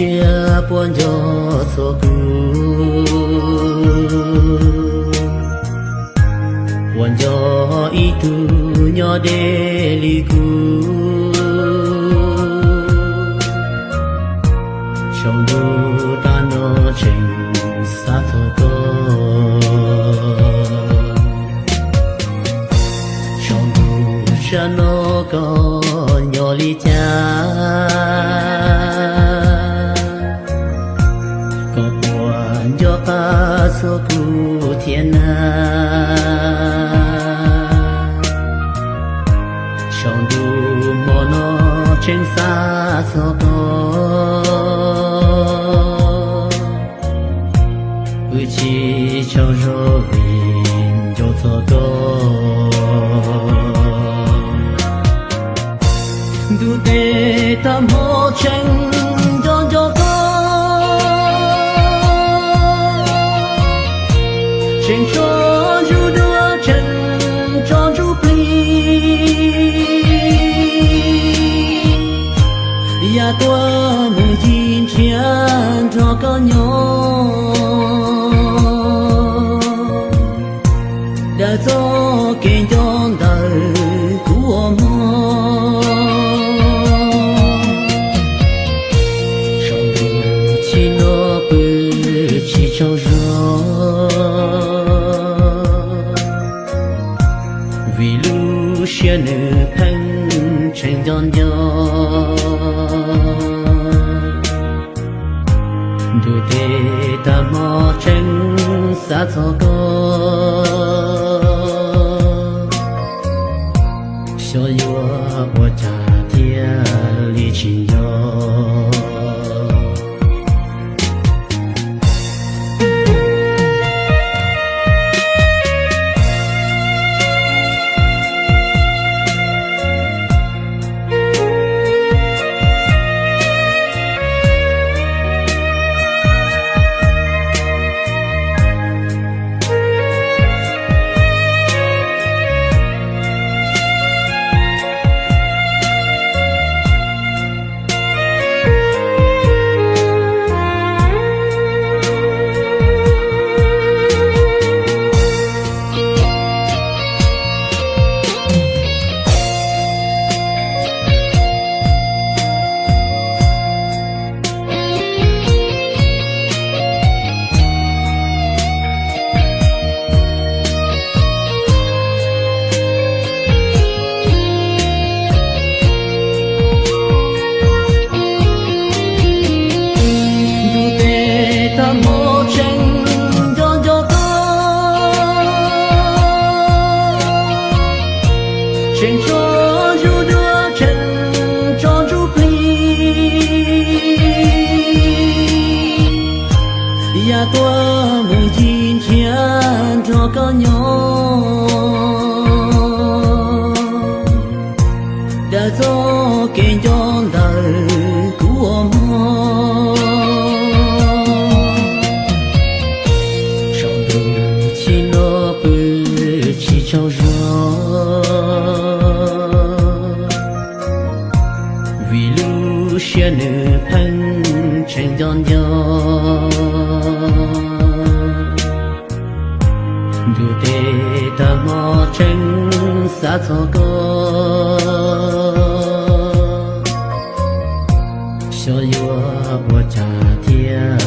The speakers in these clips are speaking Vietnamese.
lu xia buồn cho so Buồn cho ý tu nhỏ để li cu Trong đu ta nó trình xa thô có. Trong đu cha nó pa so pu số thiên na. Trong du mò no trên xa so có u chi cho cho ya tua mừng chín chiến cho có nhỏ đã cho kinh cho đời của mơ trong đời nó bự chỉ cho gió vì lu xia nữ thân tranh giòn ta mò tranh xa cho tua mừng chín chia cho có nhỏ đã cho kênh cho đời của mô trong đường chỉ nó bự chỉ cho gió vì lưu xe nữ thân trên giòn. Gió đủ tê ta mò tranh xa cho có xio yua wo cha tia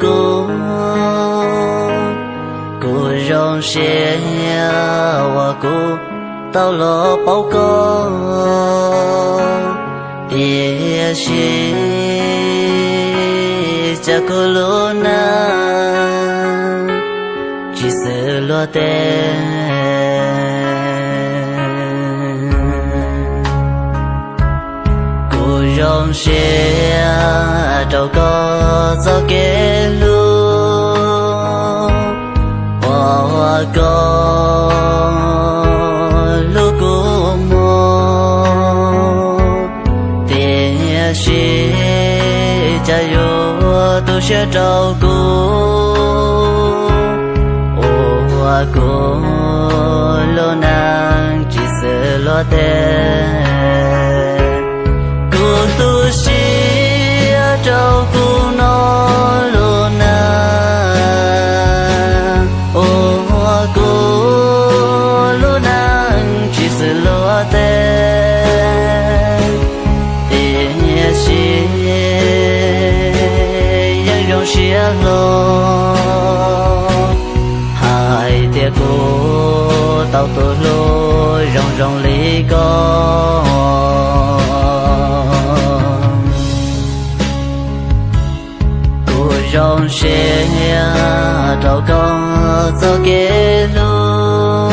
cô cô rong xe cô tao lo bao cô tia xe cha cô lô na chỉ sợ lo tên rong xe trâu có gió kế lu hoa có lu cô mô tiền xe cha yo tu xe trâu cô hoa cô lo nàng chỉ sợ lo tên. Yang chia lô. Hai tia cô tao tôi lô rong rong lý con rong xe trâu con gió kế lô.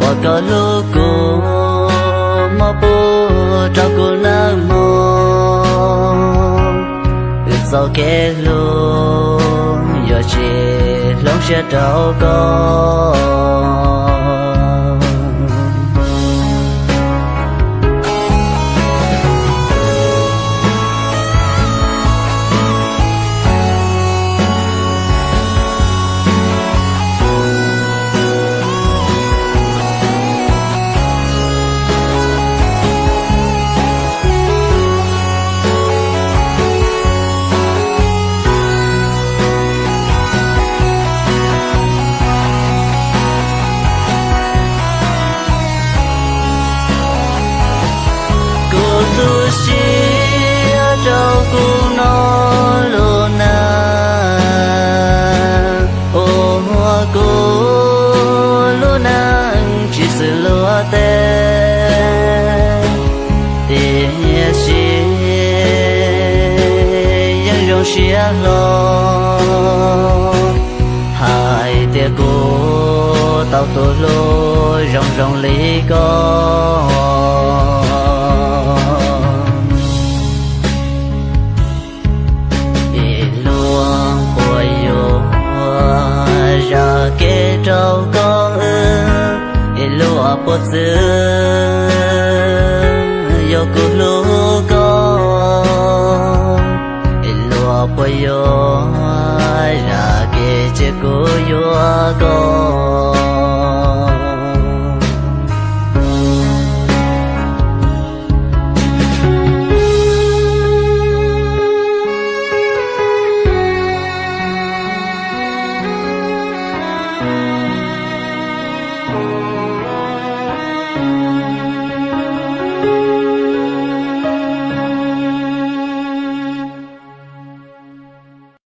Và có lu cô mà bố trâu cô nang sau kê lô Yo chê lông xe đâu con chia lo hai tia cô tao tôi lô rong rong lý con ra kế trâu con ư. Lúa bột dư yo cô lúa Cô ra cô.